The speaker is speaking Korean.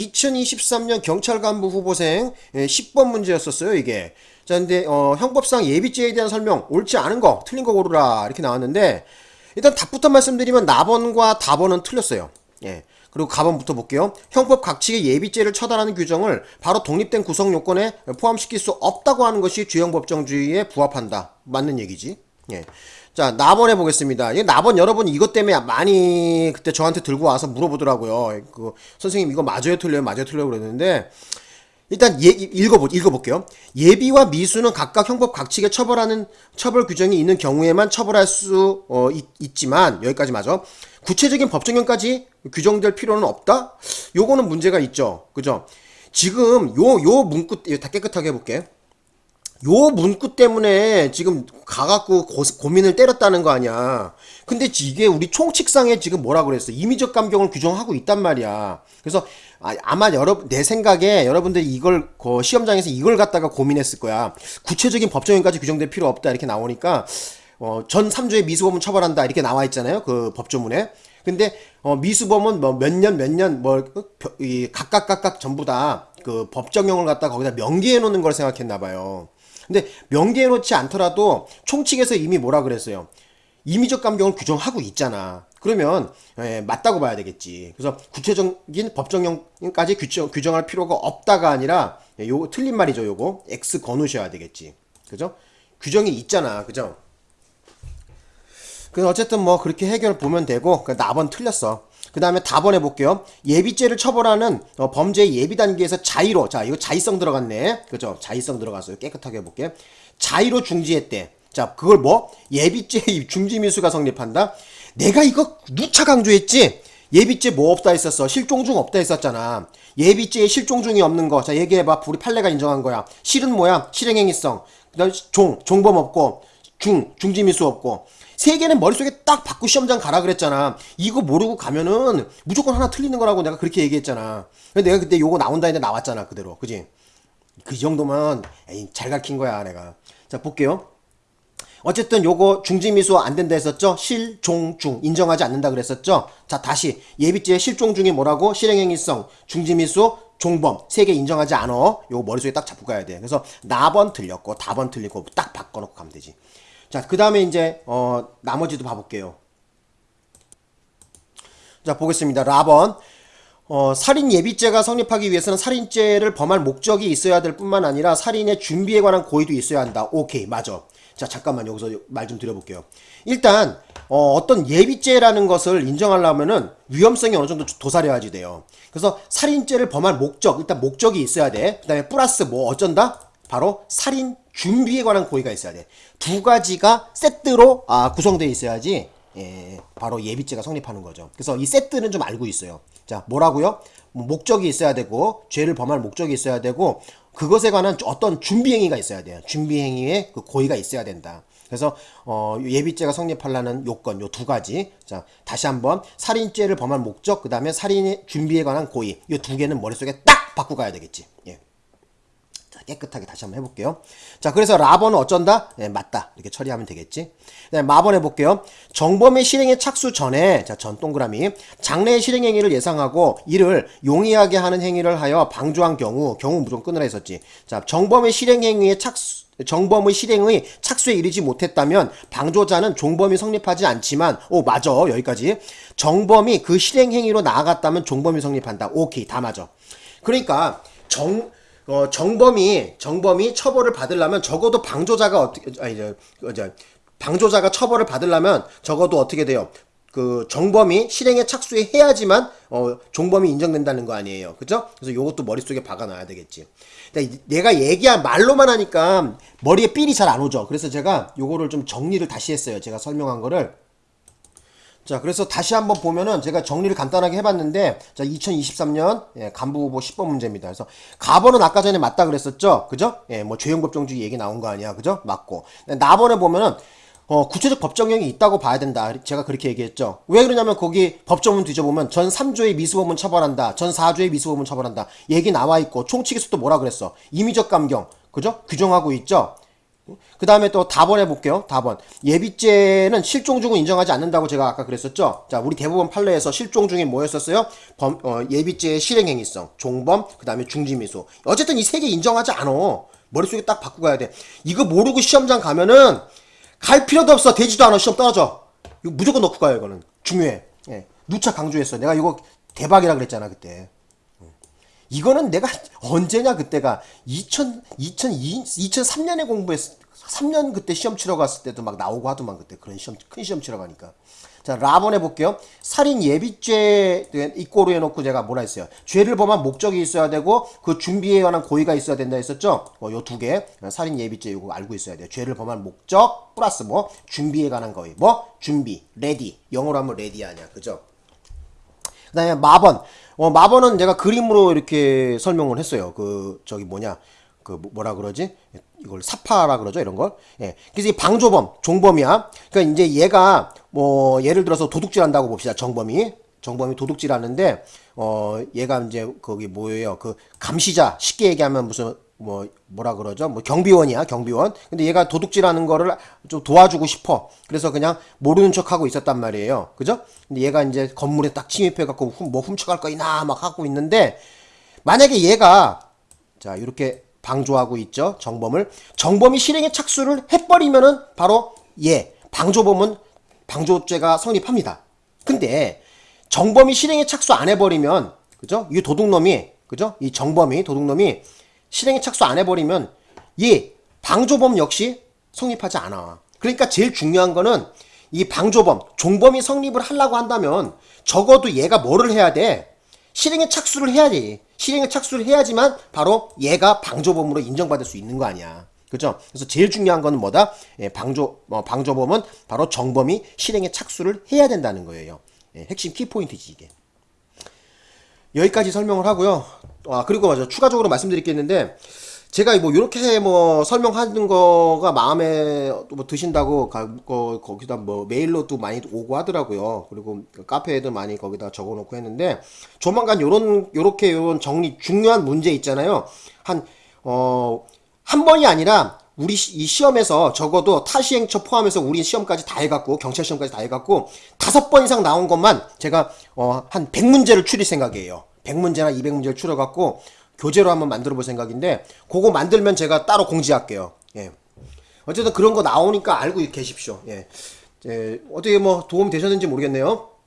2023년 경찰 간부 후보생 10번 문제였었어요, 이게. 자, 근데, 어, 형법상 예비죄에 대한 설명, 옳지 않은 거, 틀린 거 고르라, 이렇게 나왔는데, 일단 답부터 말씀드리면 나번과 다번은 틀렸어요. 예. 그리고 가번부터 볼게요. 형법 각칙의 예비죄를 처단하는 규정을 바로 독립된 구성 요건에 포함시킬 수 없다고 하는 것이 주형 법정주의에 부합한다. 맞는 얘기지. 예. 자, 나번 해보겠습니다. 이 나번 여러분 이것 때문에 많이 그때 저한테 들고 와서 물어보더라고요. 그, 선생님 이거 맞아요, 틀려요, 맞아요, 틀려요 그랬는데, 일단 예, 읽어보, 읽어볼게요. 예비와 미수는 각각 형법 각칙에 처벌하는 처벌 규정이 있는 경우에만 처벌할 수 어, 있, 지만 여기까지 맞아. 구체적인 법정형까지 규정될 필요는 없다? 요거는 문제가 있죠. 그죠? 지금 요, 요 문구, 다 깨끗하게 해볼게. 요 문구 때문에 지금 가갖고 고, 고 민을 때렸다는 거 아니야. 근데 이게 우리 총칙상에 지금 뭐라 그랬어? 임의적 감경을 규정하고 있단 말이야. 그래서 아, 마 여러분 내 생각에 여러분들이 이걸 그 시험장에서 이걸 갖다가 고민했을 거야. 구체적인 법정형까지 규정될 필요 없다 이렇게 나오니까 어, 전 3조의 미수범은 처벌한다 이렇게 나와 있잖아요. 그 법조문에. 근데 어, 미수범은 뭐 몇 년 몇 년뭐이 각각 각각 전부 다 그 법정형을 갖다 거기다 명기해 놓는 걸 생각했나 봐요. 근데 명기해 놓지 않더라도 총칙에서 이미 뭐라 그랬어요. 임의적 감경을 규정하고 있잖아. 그러면 예, 맞다고 봐야 되겠지. 그래서 구체적인 법정형까지 규정, 규정할 필요가 없다가 아니라 예, 요거 틀린 말이죠. 요거 X 거누셔야 되겠지. 그죠? 규정이 있잖아. 그죠? 그 어쨌든 뭐 그렇게 해결 보면 되고 그 나번 틀렸어. 그 다음에 답번 해볼게요. 예비죄를 처벌하는 어, 범죄 예비 단계에서 자의로 자 이거 자의성 들어갔네. 그죠? 자의성 들어갔어요. 깨끗하게 해볼게. 자의로 중지했대. 자 그걸 뭐 예비죄 중지미수가 성립한다. 내가 이거 누차 강조했지. 예비죄 뭐 없다 했었어. 실종 중 없다 했었잖아. 예비죄에 실종 중이 없는 거. 자 얘기해봐. 우리 판례가 인정한 거야. 실은 뭐야? 실행행위성. 그다음 종 종범 없고 중 중지미수 없고. 세 개는 머릿속에 딱 받고 시험장 가라 그랬잖아. 이거 모르고 가면은 무조건 하나 틀리는 거라고 내가 그렇게 얘기했잖아. 근데 내가 그때 요거 나온다 했는데 나왔잖아. 그대로. 그지? 그 정도면 에이, 잘 가르친 거야, 내가. 자, 볼게요. 어쨌든 요거 중지미수 안 된다 했었죠? 실종중 인정하지 않는다 그랬었죠? 자 다시 예비죄 실종중이 뭐라고? 실행행위성 중지미수 종범 세 개 인정하지 않어 요거 머릿속에 딱 잡고 가야 돼 그래서 나번 틀렸고 다번 틀리고 딱 바꿔놓고 가면 되지 자, 그 다음에 이제, 어, 나머지도 봐볼게요. 자, 보겠습니다. 라번. 어, 살인 예비죄가 성립하기 위해서는 살인죄를 범할 목적이 있어야 될 뿐만 아니라 살인의 준비에 관한 고의도 있어야 한다. 오케이, 맞아. 자, 잠깐만 여기서 말 좀 드려볼게요. 일단, 어, 떤 예비죄라는 것을 인정하려면은 위험성이 어느 정도 도사려야지 돼요. 그래서 살인죄를 범할 목적, 일단 목적이 있어야 돼. 그 다음에 플러스 뭐 어쩐다? 바로 살인 준비에 관한 고의가 있어야 돼. 두 가지가 세트로 아, 구성되어 있어야지 예, 바로 예비죄가 성립하는 거죠. 그래서 이 세트는 좀 알고 있어요. 자, 뭐라고요? 뭐 목적이 있어야 되고 죄를 범할 목적이 있어야 되고 그것에 관한 어떤 준비 행위가 있어야 돼요. 준비 행위에 그 고의가 있어야 된다. 그래서 어, 예비죄가 성립하려는 요건 요 두 가지. 자, 다시 한번 살인죄를 범할 목적 그다음에 살인의 준비에 관한 고의. 이두 개는 머릿속에 딱 바꾸고 가야 되겠지. 예. 깨끗하게 다시 한번 해볼게요. 자, 그래서 라번은 어쩐다? 네, 맞다. 이렇게 처리하면 되겠지. 네, 마번 해볼게요. 정범의 실행에 착수 전에, 자, 전 동그라미. 장래의 실행 행위를 예상하고 이를 용이하게 하는 행위를 하여 방조한 경우, 경우 무조건 끊으라 했었지. 자, 정범의 실행 행위에 착수, 정범의 실행의 착수에 이르지 못했다면 방조자는 종범이 성립하지 않지만 오 맞아 여기까지 정범이 그 실행 행위로 나아갔다면 종범이 성립한다 오케이 다 맞아 그러니까 정 어, 정범이 정범이 처벌을 받으려면 적어도 방조자가 어떻게 아니 저, 저 방조자가 처벌을 받으려면 적어도 어떻게 돼요? 그 정범이 실행에 착수해야지만 어 종범이 인정된다는 거 아니에요. 그죠? 그래서 요것도 머릿속에 박아 놔야 되겠지. 내가 얘기한 말로만 하니까 머리에 삘이 잘 안 오죠. 그래서 제가 요거를 좀 정리를 다시 했어요. 제가 설명한 거를 자 그래서 다시 한번 보면은 제가 정리를 간단하게 해봤는데 자 2023년 예, 간부 후보 10번 문제입니다. 그래서 가번은 아까 전에 맞다 그랬었죠, 그죠? 예, 뭐 죄형 법정주의 얘기 나온 거 아니야, 그죠? 맞고 나번에 보면은 어, 구체적 법정형이 있다고 봐야 된다. 제가 그렇게 얘기했죠. 왜 그러냐면 거기 법정문 뒤져보면 전 3조의 미수범은 처벌한다. 전 4조의 미수범은 처벌한다. 얘기 나와 있고 총칙에서 또 뭐라 그랬어? 임의적 감경. 그죠? 규정하고 있죠? 그 다음에 또 답원 해볼게요. 답원. 예비죄는 실종 중은 인정하지 않는다고 제가 아까 그랬었죠. 자, 우리 대법원 판례에서 실종 중에 뭐였었어요? 범, 어, 예비죄의 실행행위성, 종범, 그 다음에 중지미수. 어쨌든 이 세 개 인정하지 않어. 머릿속에 딱 바꾸고 가야 돼. 이거 모르고 시험장 가면은 갈 필요도 없어. 되지도 않아. 시험 떨어져. 이거 무조건 넣고 가요, 이거는. 중요해. 예. 누차 강조했어. 내가 이거 대박이라 그랬잖아, 그때. 이거는 내가 언제냐 그때가. 2000 2002 2003년에 공부했 3년 그때 시험 치러 갔을 때도 막 나오고 하더만 그때. 그런 시험 큰 시험 치러 가니까. 자 라번 해볼게요. 살인 예비죄 이꼬로 해놓고 제가 뭐라 했어요? 죄를 범한 목적이 있어야 되고 그 준비에 관한 고의가 있어야 된다 했었죠? 어, 요 두 개. 살인 예비죄 이거 알고 있어야 돼요. 죄를 범한 목적 플러스 뭐? 준비에 관한 고의 뭐? 준비 ready. 영어로 하면 ready 아니야 그죠? 그 다음에 마번. 어, 마번은 제가 그림으로 이렇게 설명을 했어요. 그, 저기 뭐냐. 그, 뭐- 뭐라 그러지? 이걸 사파라 그러죠? 이런 걸. 예. 그래서 이 방조범, 종범이야. 그러니까 이제 얘가 뭐, 예를 들어서 도둑질 한다고 봅시다. 정범이. 정범이 도둑질 하는데, 어, 얘가 이제 거기 뭐예요? 그 감시자. 쉽게 얘기하면 무슨, 뭐, 뭐라 그러죠? 뭐 경비원이야, 경비원. 근데 얘가 도둑질 하는 거를 좀 도와주고 싶어. 그래서 그냥 모르는 척 하고 있었단 말이에요. 그죠? 근데 얘가 이제 건물에 딱 침입해 갖고 훔- 뭐 훔쳐갈 거 있나 막 하고 있는데, 만약에 얘가, 자, 이렇게 방조하고 있죠. 정범을. 정범이 실행에 착수를 해버리면은 바로 얘, 방조범은 방조죄가 성립합니다. 근데 정범이 실행에 착수 안 해버리면, 그죠? 이 도둑놈이, 그죠? 이 정범이, 도둑놈이 실행에 착수 안 해버리면 이 방조범 역시 성립하지 않아. 그러니까 제일 중요한 거는 이 방조범, 종범이 성립을 하려고 한다면 적어도 얘가 뭐를 해야 돼? 실행에 착수를 해야지. 실행에 착수를 해야지만 바로 얘가 방조범으로 인정받을 수 있는 거 아니야. 그죠? 그래서 제일 중요한 거는 뭐다? 예, 방조, 어, 방조범은 바로 정범이 실행에 착수를 해야 된다는 거예요. 예, 핵심 키포인트지, 이게. 여기까지 설명을 하고요. 아 그리고 맞아 추가적으로 말씀드릴 게 있는데 제가 뭐 이렇게 뭐 설명하는 거가 마음에 뭐 드신다고 가, 거, 거기다 뭐 메일로 또 많이 오고 하더라고요. 그리고 카페에도 많이 거기다 적어놓고 했는데 조만간 요런 요렇게 요런 정리 중요한 문제 있잖아요. 한 어 한 번이 아니라 우리 시- 이 시험에서 적어도 타시행처 포함해서 우리 시험까지 다 해갖고 경찰 시험까지 다 해갖고 다섯 번 이상 나온 것만 제가 어, 한 100문제를 추릴 생각이에요. 100문제나 200문제를 추려갖고 교재로 한번 만들어 볼 생각인데 그거 만들면 제가 따로 공지할게요. 예. 어쨌든 그런 거 나오니까 알고 계십시오. 예. 예, 어떻게 뭐 도움 되셨는지 모르겠네요.